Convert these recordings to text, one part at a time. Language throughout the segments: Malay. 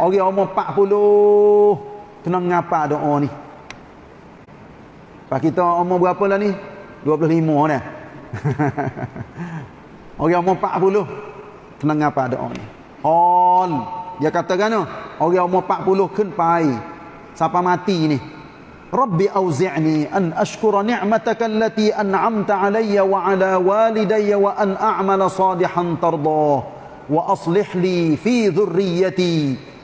Orang umur 40 kena ngapa doa ni. Pak kita umur berapa lah ni? 25 dah. Orang umur 40 kena ngapa doa ni. Hol. Dia katakan no, orang umur 40 kena pai. Siapa mati ni? Rabbi auzi'ni an ashkura ni'mataka allati an'amta alayya wa ala walidayya wa an a'mala salihan tardah wa aslih li fi dhurriyyati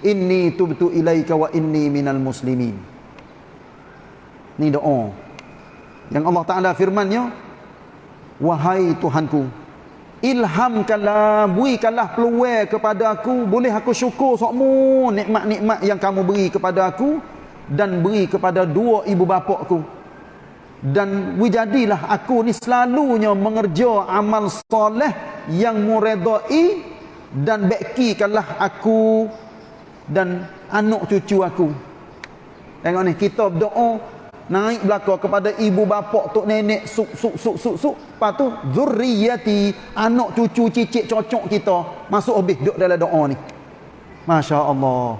inni tubtu ilaika wa inni minal muslimin. Ni doa. Yang Allah Taala firman-Nya, wahai Tuhanku, ilhamkanlah berikanlah peluang kepada aku boleh aku syukur semua nikmat-nikmat yang kamu beri kepada aku dan beri kepada dua ibu bapakku dan wujadilah aku ni selalunya mengerja amal soleh yang muredai dan bakikanlah aku dan anak cucu aku. Tengok ni kita berdoa naik belakang kepada ibu bapa tok nenek suk suk suk suk suk. Lepas tu zurriyati anak cucu cicit cocok kita masuk habis duduk dalam doa ni. masya-Allah.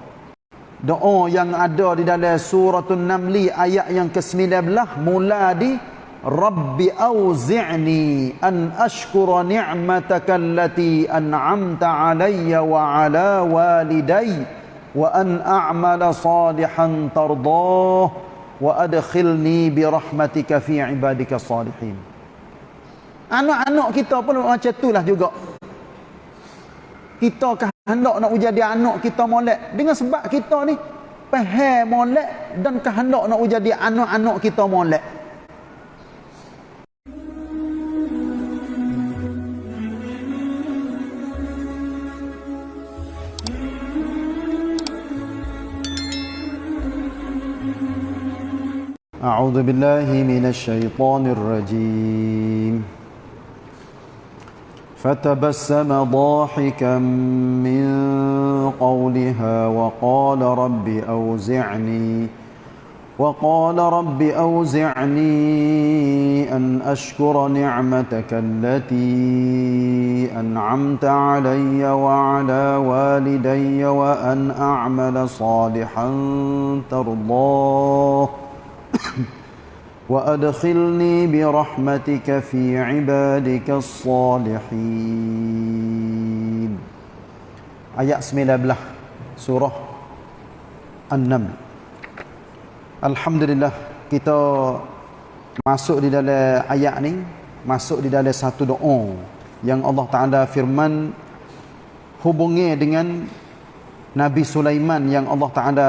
Doa yang ada di dalam suratul namli ayat yang ke-19 mula di rabbi auzi'ni an ashkura ni'mataka allati an'amta alayya wa ala walidayya wa an a'mala salihan tardah wa adkhilni bi rahmatika fi ibadika salihin. Anak-anak kita pun macam itulah juga. Kita kehendak nak jadi anak kita molek. Dengan sebab kita ni faham molek dan kehendak nak jadi anak-anak kita molek أعوذ بالله من الشيطان الرجيم. فتبسم ضاحكا من قولها وقال رب أوزعني وقال رب أوزعني أن أشكر نعمتك التي أنعمت علي وعلى والدي وأن أعمل صالحا ترضاه. وأدخلني برحمتك في عبادك الصالحين آيات 19 surah An-Naml Alhamdulillah kita masuk di dalam ayat ni masuk di dalam satu doa yang Allah Taala firman hubungi dengan Nabi Sulaiman yang Allah Taala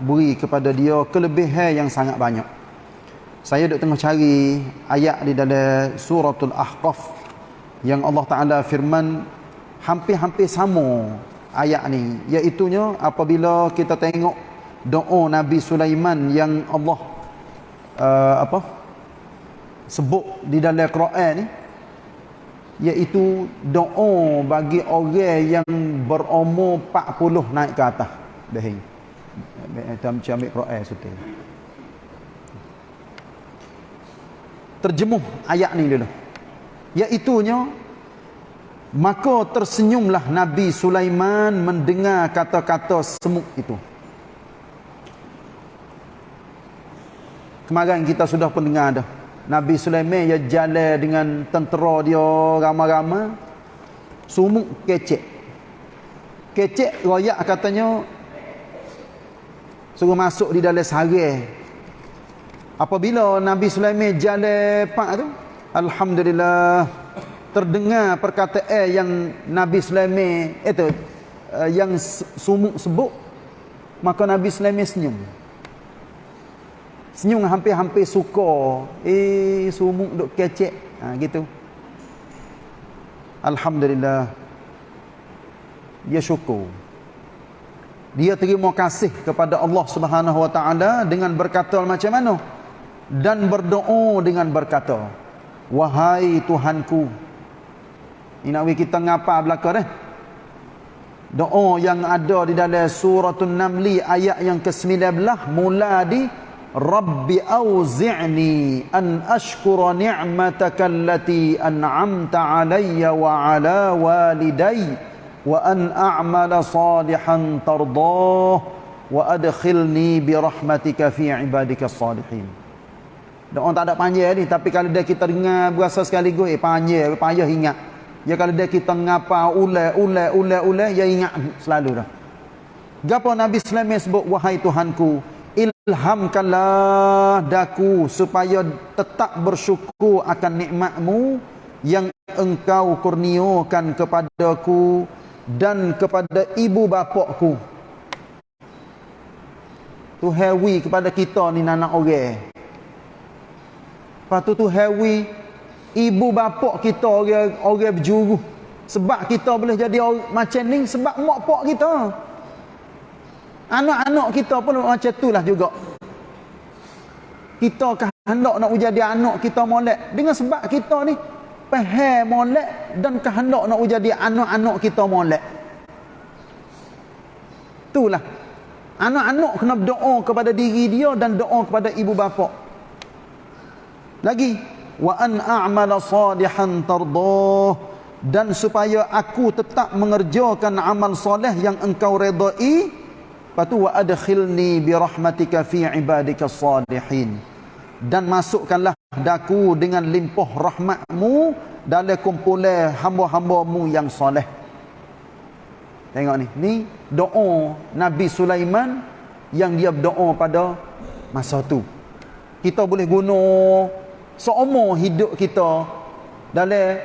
beri kepada dia kelebihan yang sangat banyak. Saya duk tengah cari ayat di dalam suratul Ahqaf yang Allah Taala firman hampir-hampir sama ayat ni iaitu apabila kita tengok doa Nabi Sulaiman yang Allah uh, apa sebut di dalam Quran ni iaitu doa bagi orang yang berumur 40 naik ke atas. Dahing macam ambil Quran sutil terjemuh ayat ni dulu iaitu maka tersenyumlah Nabi Sulaiman mendengar kata-kata semut itu. Kemarin kita sudah pun dengar dah Nabi Sulaiman dia jalan dengan tentera dia ramai-ramai. Sumuk kecek. Kecek royak katanya suruh masuk di dalam sarang. Apabila Nabi Sulaiman jalan pak tu, alhamdulillah terdengar perkataan yang Nabi Sulaiman itu eh, yang sumuk sebut maka Nabi Sulaiman senyum. Senyum hampir-hampir suka. Eh, sumuk duk kecek. Ha, gitu. Alhamdulillah. Dia syukur. Dia terima kasih kepada Allah Subhanahu Wa Taala dengan berkata macam mana? Dan berdoa dengan berkata, Wahai Tuhanku. Nak kita ngapa belakang eh? Doa yang ada di dalam suratul Namli ayat yang ke-19 mula di Rabbi auzi'ni an ashkura ni'mataka allati an'amta alayya wa ala walidayya wa an a'mala salihan tardah wa adkhilni bi rahmatika fi ibadika salihin. Doa tak ada panjang ni tapi kalau dia kita dengar berasa sekaligus eh panjang payah ingat. Ya kalau dia kita ngapa ulai ulai ulai ulai ya ingat selalu dah. Gapo nabi sulaiman sebut wahai tuhanku ilhamkanlah daku supaya tetap bersyukur akan nikmatmu yang engkau kurniakan kepadaku dan kepada ibu bapakku. Tu hewi kepada kita ni anak orang lepas tu tu hewi ibu bapak kita orang orang berjuru sebab kita boleh jadi macam ni sebab mak pak kita anak-anak kita pun macam itulah juga. Kita kan hendak nak jadi anak kita molek. Dengan sebab kita ni faham molek dan kehendak nak jadi anak-anak kita molek. Itulah. Anak-anak kena berdoa kepada diri dia dan doa kepada ibu bapa. Lagi wa an a'mala salihan tardah. Dan supaya aku tetap mengerjakan amal soleh yang engkau redai patu wa adkhilni bi rahmatika fi ibadika salihin dan masukkanlah daku dengan limpah rahmatmu dalam kumpulan hamba-hambamu yang soleh Tengok ni. Ni doa Nabi Sulaiman yang dia berdoa pada masa tu. Kita boleh guna seumur hidup kita dalam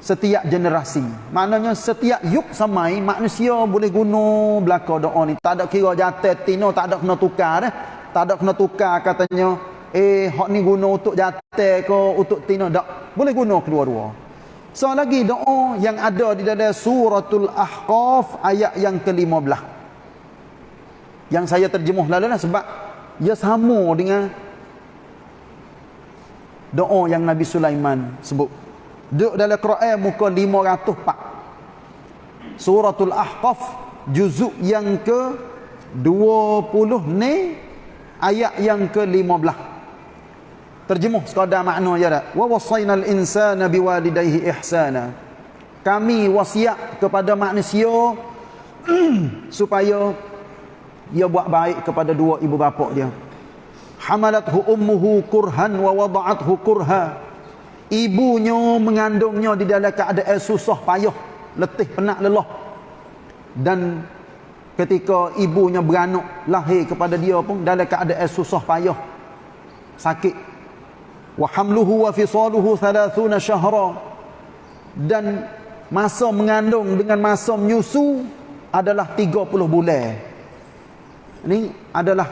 setiap generasi. Maknanya setiap yuk samai manusia boleh guna belaka doa ni. Tak ada kira jatuh tino, tak ada kena tukar dah. Tak ada kena tukar katanya, eh hak ni guna untuk jatuh ke untuk tino. Tak. Boleh guna kedua-dua. So lagi doa yang ada di dalam suratul Ahqaf ayat yang ke-15. Yang saya terjemuh lalu lah sebab ia sama dengan doa yang Nabi Sulaiman sebut. Duduk dalam Quran muka 504. Suratul Ahqaf juzuk yang ke 20 ni ayat yang ke-15. Terjemuh sekadar makna je dah. Wa wasainal insana biwalidayhi ihsana. Kami wasiat kepada manusia supaya dia buat baik kepada dua ibu bapa dia. Hamalathu ummuhu kurhan wa wada'athu kurha. Ibunya mengandungnya di dalam keadaan susah payah, letih penat lelah. Dan ketika ibunya beranak lahir kepada dia pun dalam keadaan susah payah, sakit. Wa hamluhu wa fisaluhu 30 syahra dan masa mengandung dengan masa menyusu adalah 30 bulan. Ini adalah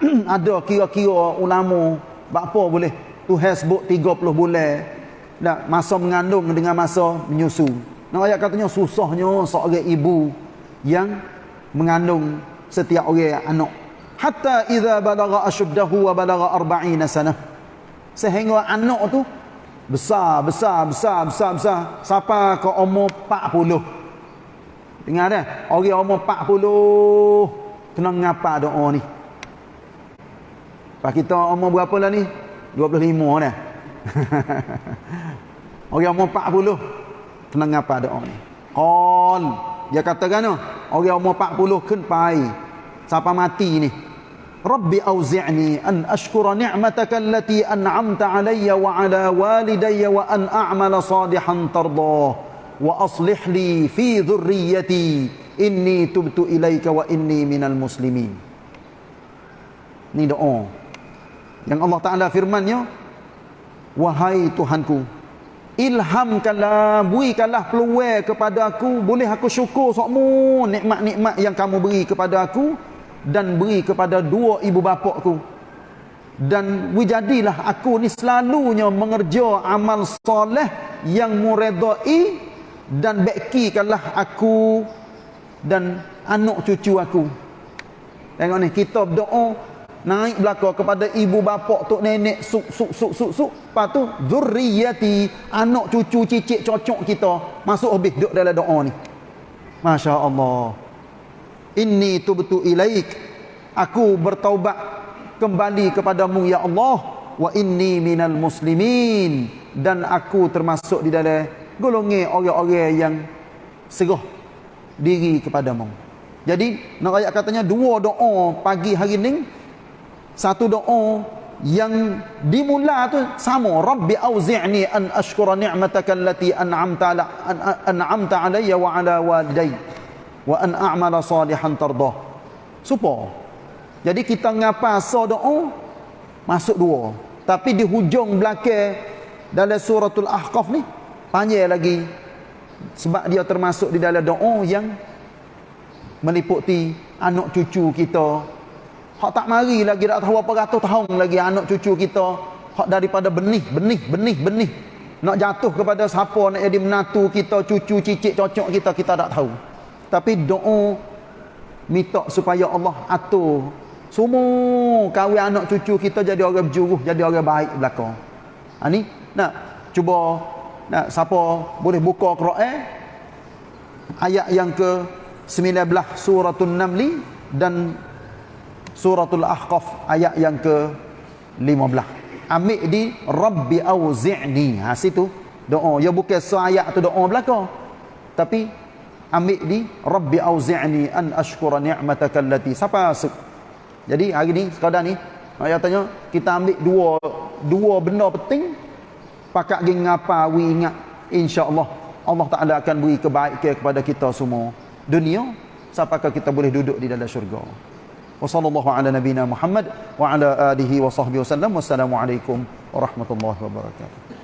ada kira-kira ulama apa boleh Tuhan sebut 30 bulan. Dan masa mengandung dengan masa menyusu. Nak ayat katanya susahnya seorang ibu yang mengandung setiap orang anak. Hatta idza balagha ashuddahu wa balagha 40 sanah sehingga anak tu besar besar besar besar besar. Sampai ke umur 40 dengar dah? Orang umur 40 kena ngapa doa ni? Pak kita umur berapa lah ni 25 dah orang umur 40 kena ngapa doa ni? Qal. Dia katakan orang umur 40 kena pai sampai mati ni? Rabbi auzi'ni an ashkura ni'mataka allati an'amta alayya wa ala walidayya wa an a'mala salihan tardah. Wa aslih li fi dhurriyyati. Inni tubtu ilaika wa inni minal muslimin. Ini doa. Yang Allah Taala firman-Nya Wahai Tuhanku ilhamkanlah berikanlah peluang kepada aku. Boleh aku syukur sokmu nikmat-nikmat yang kamu beri kepada aku dan beri kepada dua ibu bapakku. Dan wujadilah aku ni selalunya mengerja amal soleh yang muredai dan bakikanlah aku dan anak cucu aku. Tengok ni kita berdoa naik belakang kepada ibu bapa tok nenek suk suk suk suk suk. Lepas tu zurriyati anak cucu cicit cocok kita masuk habis duduk dalam doa ni. Masya Allah. Inni tubtu ilaik. Aku bertaubat kembali kepadamu ya Allah. Wa inni minal muslimin. Dan aku termasuk di dalam golongan orang-orang yang serah diri kepadamu. Jadi nak ayat katanya dua doa pagi hari ni satu doa yang dimula tu sama. Rabbi auzi'ni an ashkura ni'mataka allati an'amta ala an, an'amta alayya wa ala walidayya wa an a'mala salihan tardah. Supo? Jadi kita ngapa so doa? Masuk dua. Tapi di hujung belakang dalam suratul ahqaf ni panjang lagi. Sebab dia termasuk di dalam doa yang meliputi anak cucu kita hak tak mari lagi tak tahu apa ratus tahun lagi anak cucu kita. Hak daripada benih benih benih benih. Nak jatuh kepada siapa nak jadi menatu kita cucu cicit cocok kita kita tak tahu. Tapi doa minta supaya Allah atur semua kahwin anak cucu kita jadi orang berjuruh jadi orang baik belakang ha, ni? Nak cuba nak siapa boleh buka Quran? Ayat yang ke 19 suratul namli dan suratul ahqaf ayat yang ke 15 ambil di rabbi auzi'ni. Ha situ doa. Ya bukan ayat tu doa belaka. Tapi ambil di rabbi auzi'ni an ashkura ni'mataka allati siapa jadi hari ni sekadar ni ayat tanya kita ambil dua dua benda penting pakak gi ngapa wi ingat insyaallah Allah Taala akan beri kebaikan kepada kita semua dunia sampai kita boleh duduk di dalam syurga wa sallallahu ala nabina Muhammad wa ala alihi wa sahbihi wasallam wassalamu warahmatullahi wabarakatuh